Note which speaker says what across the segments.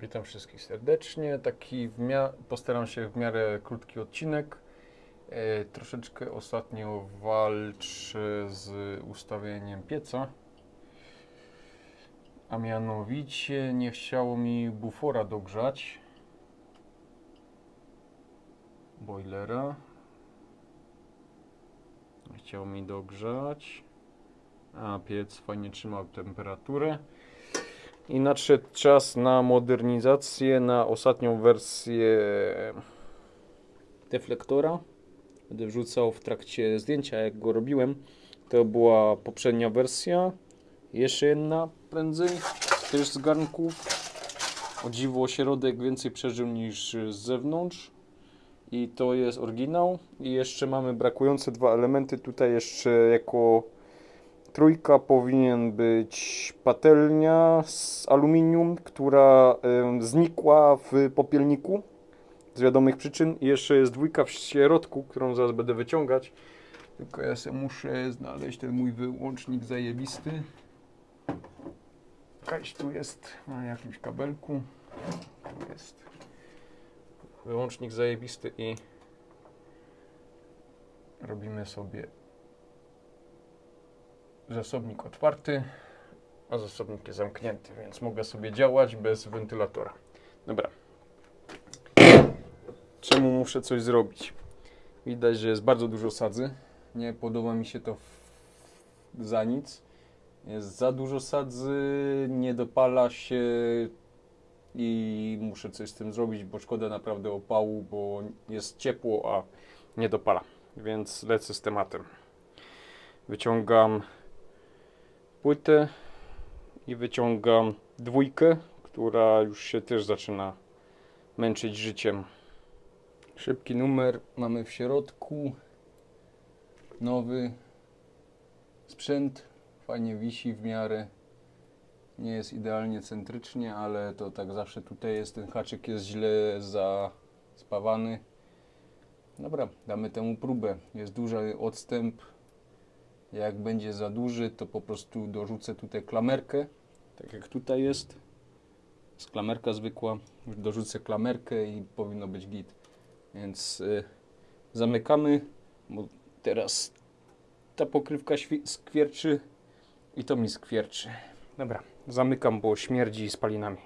Speaker 1: Witam wszystkich serdecznie. Taki postaram się w miarę krótki odcinek. E, troszeczkę ostatnio walczę z ustawieniem pieca. A mianowicie nie chciało mi bufora dogrzać. Boilera. Nie chciało mi dogrzać. A piec fajnie trzymał temperaturę. I nadszedł czas na modernizację, na ostatnią wersję deflektora. Będę wrzucał w trakcie zdjęcia, jak go robiłem. To była poprzednia wersja. Jeszcze jedna prędzej, też z garnków. O dziwo środek więcej przeżył niż z zewnątrz. I to jest oryginał. I jeszcze mamy brakujące dwa elementy. Tutaj jeszcze jako Trójka powinien być patelnia z aluminium, która znikła w popielniku z wiadomych przyczyn. I jeszcze jest dwójka w środku, którą zaraz będę wyciągać. Tylko ja sobie muszę znaleźć ten mój wyłącznik zajebisty. Jakaś tu jest na jakimś kabelku. Tu jest wyłącznik zajebisty i robimy sobie zasobnik otwarty, a zasobnik jest zamknięty, więc mogę sobie działać bez wentylatora. Dobra. Czemu muszę coś zrobić? Widać, że jest bardzo dużo sadzy. Nie podoba mi się to za nic. Jest za dużo sadzy, nie dopala się i muszę coś z tym zrobić, bo szkoda naprawdę opału, bo jest ciepło, a nie dopala. Więc lecę z tematem. Wyciągam płytę i wyciągam dwójkę, która już się też zaczyna męczyć życiem. Szybki numer mamy w środku. Nowy sprzęt. Fajnie wisi w miarę. Nie jest idealnie centrycznie, ale to tak zawsze tutaj jest. Ten haczyk jest źle zaspawany. Dobra, damy temu próbę. Jest duży odstęp jak będzie za duży, to po prostu dorzucę tutaj klamerkę, tak jak tutaj jest. Jest klamerka zwykła. Dorzucę klamerkę i powinno być git. Więc y, zamykamy, bo teraz ta pokrywka skwierczy i to mi skwierczy. Dobra, zamykam, bo śmierdzi spalinami.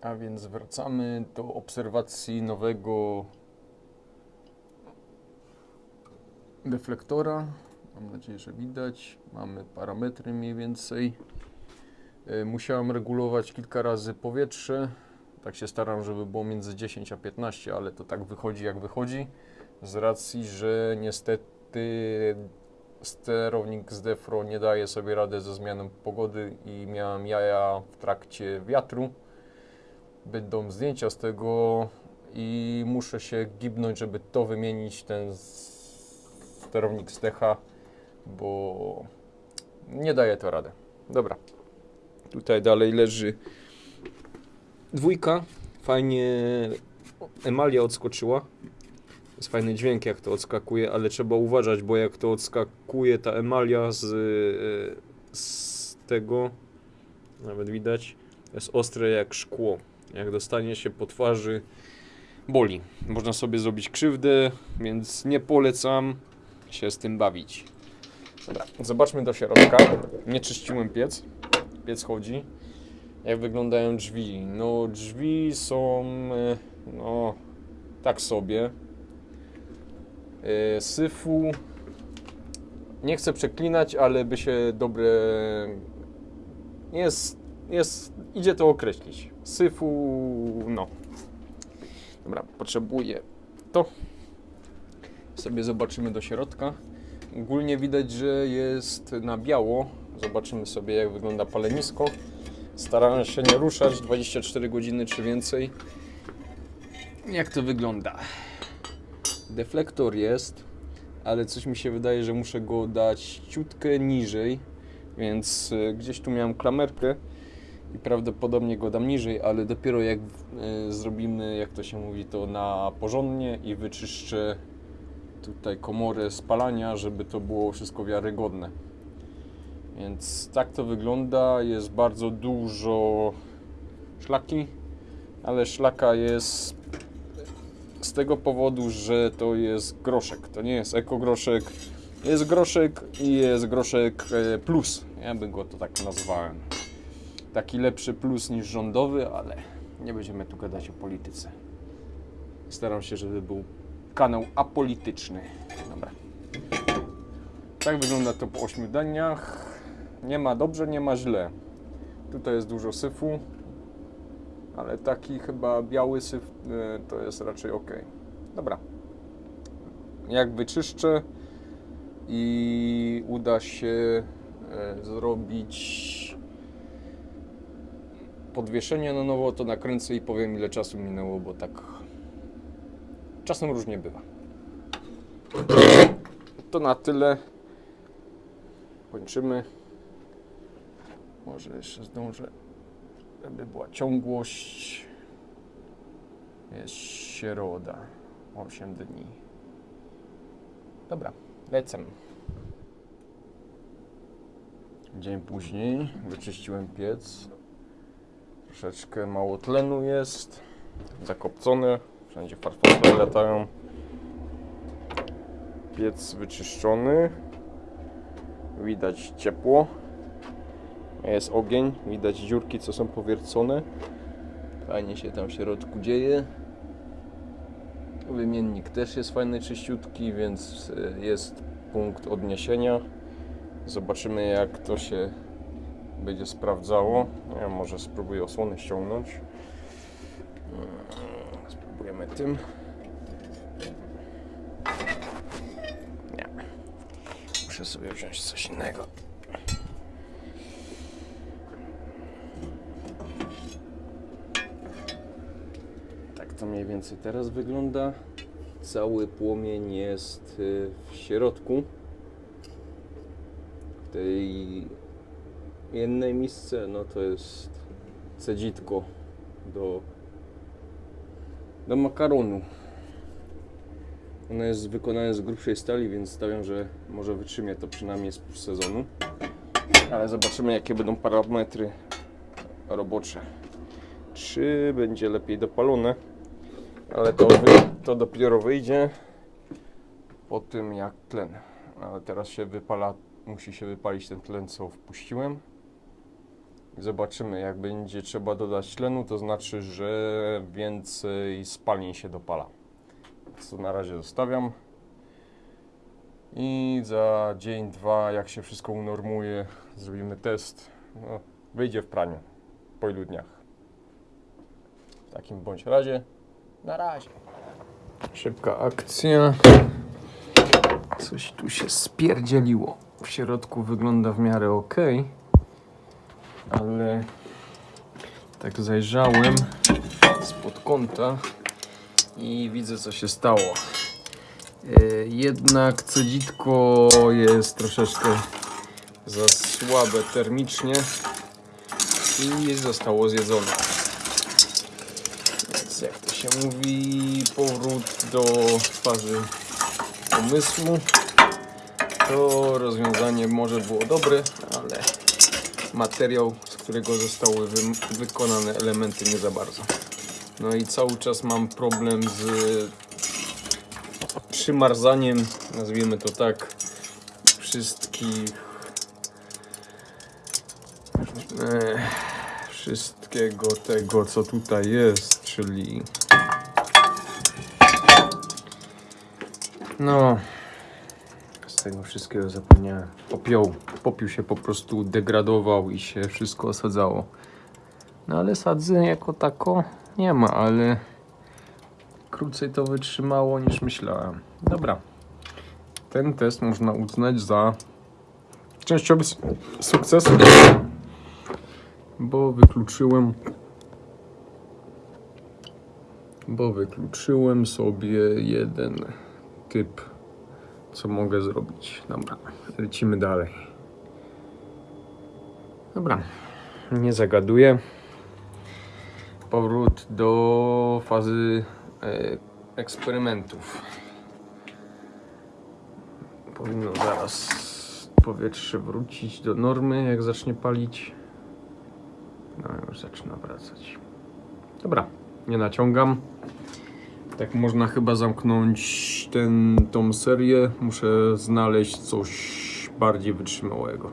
Speaker 1: A więc wracamy do obserwacji nowego deflektora. Mam nadzieję, że widać. Mamy parametry mniej więcej. E, Musiałem regulować kilka razy powietrze. Tak się staram, żeby było między 10 a 15, ale to tak wychodzi jak wychodzi. Z racji, że niestety sterownik z Defro nie daje sobie rady ze zmianą pogody i miałem jaja w trakcie wiatru. Będą zdjęcia z tego i muszę się gibnąć, żeby to wymienić, ten sterownik z Decha bo nie daje to radę. Dobra. Tutaj dalej leży dwójka. Fajnie emalia odskoczyła. Jest fajny dźwięk jak to odskakuje, ale trzeba uważać, bo jak to odskakuje ta emalia z, z tego, nawet widać, jest ostre jak szkło. Jak dostanie się po twarzy, boli. Można sobie zrobić krzywdę, więc nie polecam się z tym bawić. Dobra, zobaczmy do środka. Nie czyściłem piec. Piec chodzi. Jak wyglądają drzwi? No, drzwi są e, no tak sobie. E, Syfu. Nie chcę przeklinać, ale by się dobre. Jest, jest, idzie to określić. Syfu, no. Dobra, potrzebuję to. Sobie zobaczymy do środka. Ogólnie widać, że jest na biało. Zobaczymy sobie, jak wygląda palenisko. Starałem się nie ruszać 24 godziny czy więcej. Jak to wygląda? Deflektor jest, ale coś mi się wydaje, że muszę go dać ciutkę niżej. Więc y, gdzieś tu miałem klamerkę i prawdopodobnie go dam niżej, ale dopiero jak y, zrobimy, jak to się mówi, to na porządnie i wyczyszczę tutaj komorę spalania, żeby to było wszystko wiarygodne. Więc tak to wygląda. Jest bardzo dużo szlaki, ale szlaka jest z tego powodu, że to jest groszek. To nie jest ekogroszek. Jest groszek i jest groszek e, plus. Ja bym go to tak nazwałem. Taki lepszy plus niż rządowy, ale nie będziemy tu gadać o polityce. Staram się, żeby był kanał apolityczny. Dobra. Tak wygląda to po 8 dniach. Nie ma dobrze, nie ma źle. Tutaj jest dużo syfu, ale taki chyba biały syf e, to jest raczej ok. Dobra. Jak wyczyszczę i uda się e, zrobić podwieszenie na nowo, to nakręcę i powiem ile czasu minęło, bo tak czasem różnie bywa. To na tyle. Kończymy. Może jeszcze zdążę, żeby była ciągłość. Jest środa. 8 dni. Dobra, lecę. Dzień później wyczyściłem piec. Troszeczkę mało tlenu jest. Zakopcone. Wszędzie farfole latają. Piec wyczyszczony. Widać ciepło. Jest ogień. Widać dziurki, co są powiercone. Fajnie się tam w środku dzieje. Wymiennik też jest fajny, czyściutki, więc e, jest punkt odniesienia. Zobaczymy jak to się będzie sprawdzało. Ja może spróbuję osłony ściągnąć. Spróbujemy tym. Nie. Muszę sobie wziąć coś innego. Tak to mniej więcej teraz wygląda. Cały płomień jest y, w środku. W tej jednej misce, no to jest cedzitko do, do makaronu. Ono jest wykonane z grubszej stali, więc stawiam, że może wytrzymie to przynajmniej z sezonu. Ale zobaczymy, jakie będą parametry robocze. Czy będzie lepiej dopalone? Ale to, to dopiero wyjdzie po tym jak tlen. Ale teraz się wypala, musi się wypalić ten tlen, co wpuściłem. Zobaczymy, jak będzie trzeba dodać tlenu, to znaczy, że więcej spalin się dopala. Co na razie zostawiam. I za dzień, dwa, jak się wszystko unormuje, zrobimy test. No, wyjdzie w praniu po ilu dniach. W takim bądź razie, na razie. Szybka akcja. Coś tu się spierdzieliło. W środku wygląda w miarę ok, ale tak zajrzałem spod kąta i widzę co się stało. E, Jednak cedzitko jest troszeczkę za słabe termicznie i zostało zjedzone. Więc jak to się mówi, powrót do fazy pomysłu. To rozwiązanie może było dobre, ale materiał, z którego zostały wy- wykonane elementy nie za bardzo. No i cały czas mam problem z przymarzaniem, nazwijmy to tak, wszystkich e, wszystkiego tego, co tutaj jest, czyli no tego wszystkiego zapomniałem. Popioł. Popiół się po prostu degradował i się wszystko osadzało. No ale sadzy jako tako nie ma, ale krócej to wytrzymało niż myślałem. Dobra. Ten test można uznać za częściowy sukces, bo wykluczyłem bo wykluczyłem sobie jeden typ co mogę zrobić. Dobra, lecimy dalej. Dobra, nie zagaduję. Powrót do fazy e, eksperymentów. Powinno zaraz powietrze wrócić do normy, jak zacznie palić. No, już zaczyna wracać. Dobra, nie naciągam. Tak można chyba zamknąć ten, tą serię. Muszę znaleźć coś bardziej wytrzymałego.